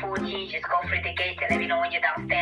4G, just go through the gate and let me know when you're downstairs.